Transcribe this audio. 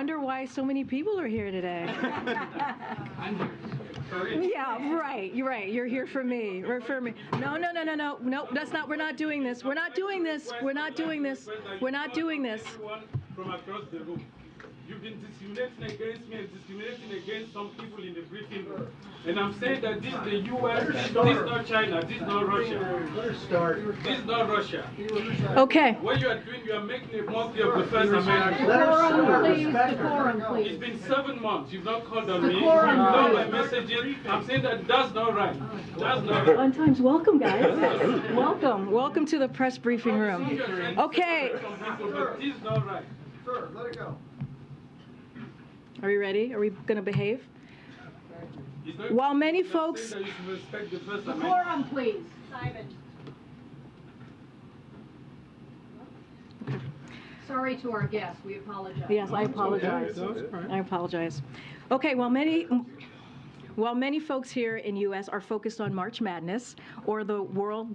I wonder why so many people are here today. Yeah, right, you're right, you're here for me, right for me. No, no, no, no, no, no, that's not, we're not doing this, we're not doing this, we're not doing this, we're not doing this. Everyone From across the room. You've been discriminating against me and discriminating against some people in the briefing room. And I'm saying that this is the US, this is not China, this is not Russia. Let her start. This is not Russia. Okay, What you are doing, you are making a mockery of the First Amendment. Let her start. Please, Respect her. decorum, It's please. been seven months, you've not called on me, you've Decorum, ignored my messages. I'm saying that that's not right. That's not right. on times, welcome, guys. Welcome, welcome to the press briefing room. Okay, Some but this is not right. Sir, let it go. Are we ready? Are we gonna behave? While many folks- that you should the First Amendment. Decorum, please. Sorry to our guests, we apologize. Yes, I apologize. I apologize. Okay, well, many, while many folks here in US are focused on March Madness or the world